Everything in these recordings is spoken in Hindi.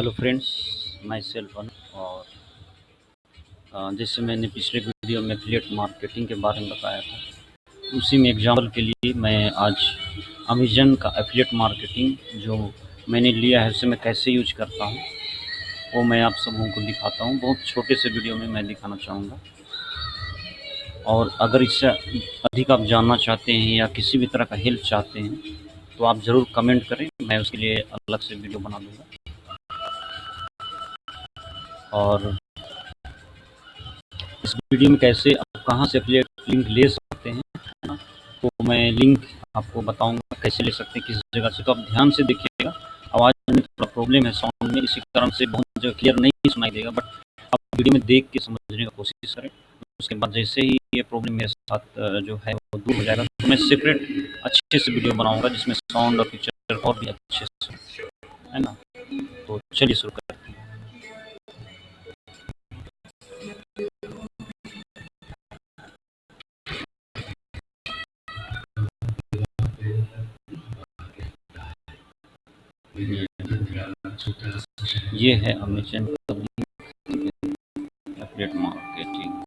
हेलो फ्रेंड्स माई सेल्फ और जैसे मैंने पिछले वीडियो में एफिलिएट मार्केटिंग के बारे में बताया था, उसी में एग्ज़ाम्पल के लिए मैं आज अमेजन का एफिलेट मार्केटिंग जो मैंने लिया है, उसे मैं कैसे यूज़ करता हूँ, वो मैं आप सबों को दिखाता हूँ। बहुत छोटे से वीडियो में मैं दिखाना चाहूँगा। और अगर इससे अधिक आप जानना चाहते हैं या किसी भी तरह का हेल्प चाहते हैं तो आप ज़रूर कमेंट करें, मैं उसके लिए अलग से वीडियो बना दूँगा। और इस वीडियो में कैसे आप कहाँ से एफिलिएट लिंक ले सकते हैं तो मैं लिंक आपको बताऊँगा कैसे ले सकते हैं, किस जगह से। तो आप ध्यान से देखिएगा, आवाज़ में थोड़ा प्रॉब्लम है साउंड में, इसी कारण से बहुत जगह क्लियर नहीं सुनाई देगा बट आप वीडियो में देख के समझने का कोशिश करें। उसके बाद जैसे ही ये प्रॉब्लम मेरे साथ जो है वो दूर हो जाएगा तो मैं सेपरेट अच्छे से वीडियो बनाऊँगा, जिसमें साउंड और पिक्चर और भी अच्छे से, है ना? तो चलिए शुरू करते ये है अमेजन अपडेट मार्केटिंग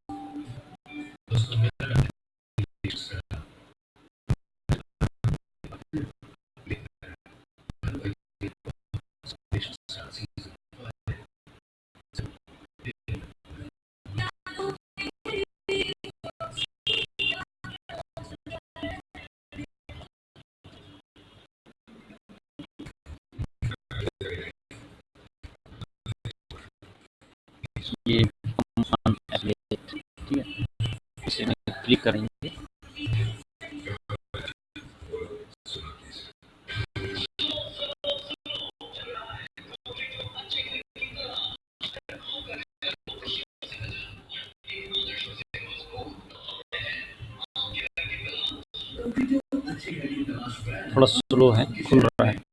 ये ठीक है इसे में क्लिक करेंगे। थोड़ा स्लो है खुल रहा है।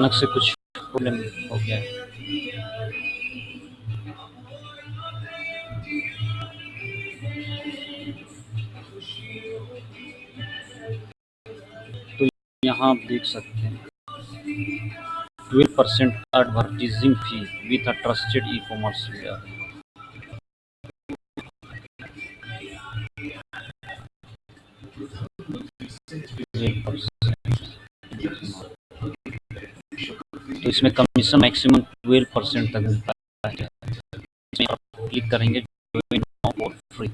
अचानक से कुछ प्रॉब्लम हो गया तो यहाँ आप देख सकते हैं। Twelve percent advertising fee with a trusted e commerce तो इसमें कमीशन मैक्सिमम ट्वेल्व परसेंट तक मिलता है। इसमें आप क्लिक करेंगे फॉर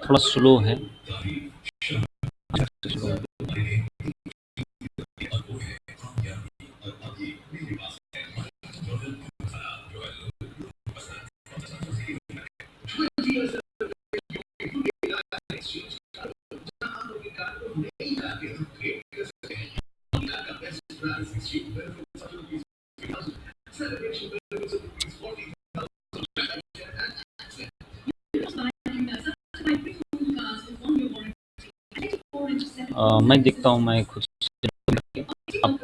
थोड़ा स्लो है। अ, मैं देखता हूँ मैं खुद आप